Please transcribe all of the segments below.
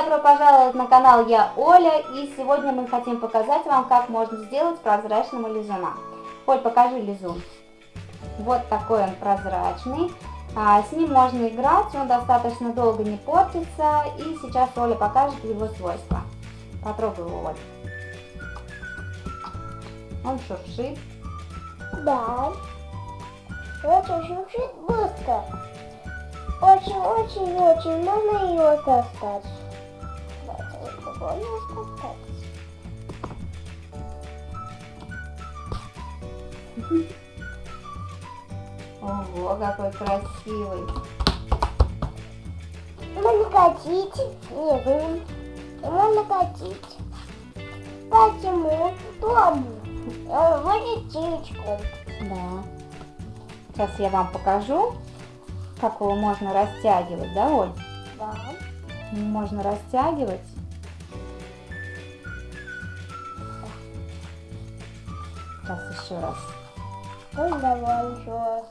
добро пожаловать на канал Я Оля и сегодня мы хотим показать вам, как можно сделать прозрачного лизуна. Оль, покажи лизун. Вот такой он прозрачный. А, с ним можно играть, он достаточно долго не портится. И сейчас Оля покажет его свойства. Потрогай его, Оль. Он шуршит. Да. Очень шуршит быстро. Очень-очень-очень можно ее достать. Попробуем достать. Ого, какой красивый. Можно катить. Ну, можно катить. Почему? Тому. Он будет птичку. Да. Сейчас я вам покажу, как его можно растягивать, да, Оль? Да. Можно растягивать. Сейчас еще раз. Ну, давай еще раз.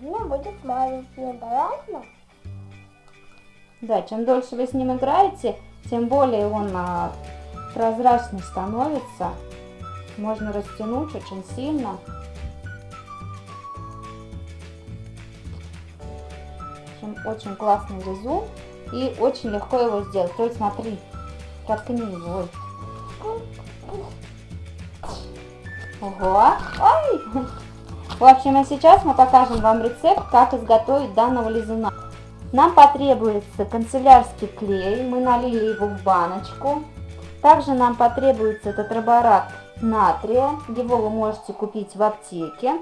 У меня будет маленький, понятно? Да, чем дольше вы с ним играете, тем более он а, прозрачный становится. Можно растянуть очень сильно. Общем, очень классный лизун и очень легко его сделать. Только смотри, проткни его. Ой. Ого! Ой! В общем, а сейчас мы покажем вам рецепт, как изготовить данного лизуна. Нам потребуется канцелярский клей, мы налили его в баночку. Также нам потребуется тетраборат натрия, его вы можете купить в аптеке.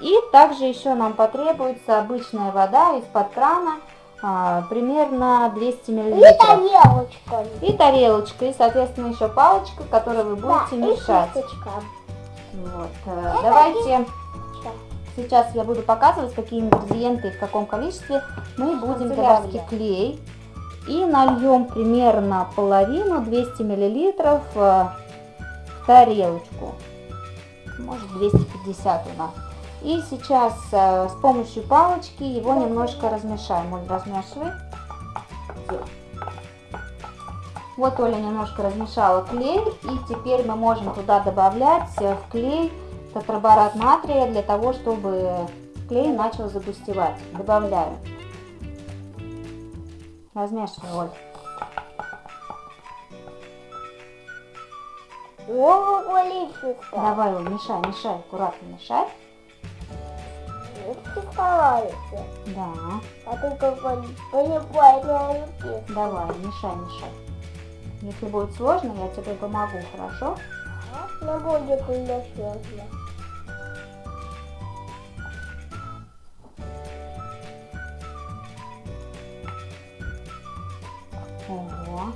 И также еще нам потребуется обычная вода из-под крана, а, примерно 200 мл. И тарелочка. И тарелочка, и соответственно еще палочка, которой вы будете да, мешать. И. Вот. э, Давайте сейчас я буду показывать, какие ингредиенты и в каком количестве мы будем канцелярский клей. И нальем примерно половину, 200 миллилитров э, в тарелочку. Может 250 у нас. И сейчас э, с помощью палочки его немножко размешаем. Оль, размешивай. Вот Оля немножко размешала клей, и теперь мы можем туда добавлять э, в клей тетраборат натрия для того, чтобы клей начал загустевать. Добавляю. Размешивай, Оль. Давай, Оль, мешай, мешай, аккуратно мешай. Да, А только на давай, мешай, мешай. Если будет сложно, я тебе помогу, хорошо? Не будет уже сложно. Ого.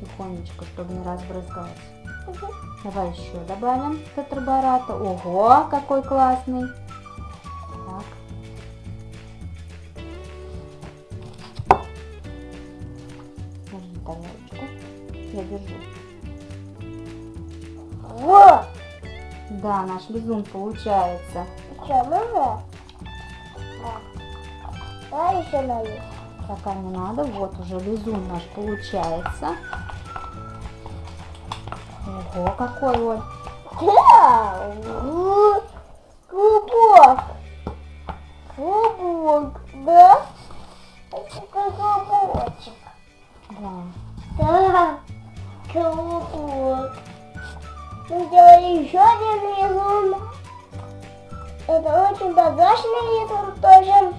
Тихонечко, чтобы не разбрызгалось. Давай еще добавим тетрабората. Ого, какой классный. Я держу. Вот. Да, наш лизун получается. Что, можно? Да. Давай еще налить. Пока не надо. Вот уже лизун наш получается. Ого, какой он. Да. Клубок. Мы сделали еще один лизун. Это очень прозрачный лизун тоже.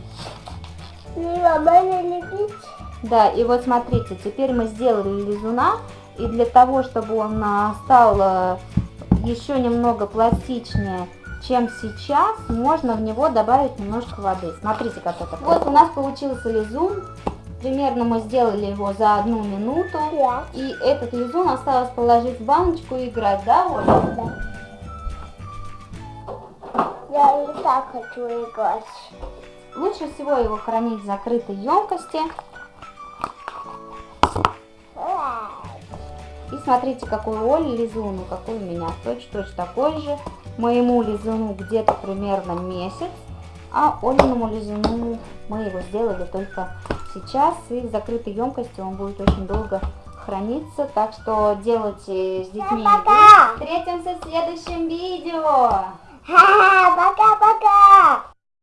Нормально лепить. Да, и вот смотрите, теперь мы сделали лизуна, и для того, чтобы он а, стал а, еще немного пластичнее, чем сейчас, можно в него добавить немножко воды. Смотрите, как это. Вот у нас получился лизун, примерно мы сделали его за одну минуту, Да. и этот лизун осталось положить в баночку и играть, да, Оля? Да. Я и так хочу играть. Лучше всего его хранить в закрытой емкости. И смотрите, какой у Оли лизун, и какой у меня. Точь-точь такой же. Моему лизуну где-то примерно месяц. А Олиному лизуну мы его сделали только сейчас. И в закрытой емкости он будет очень долго храниться. Так что делайте с детьми. Пока. Встретимся в следующем видео. Ха-ха, Пока-пока.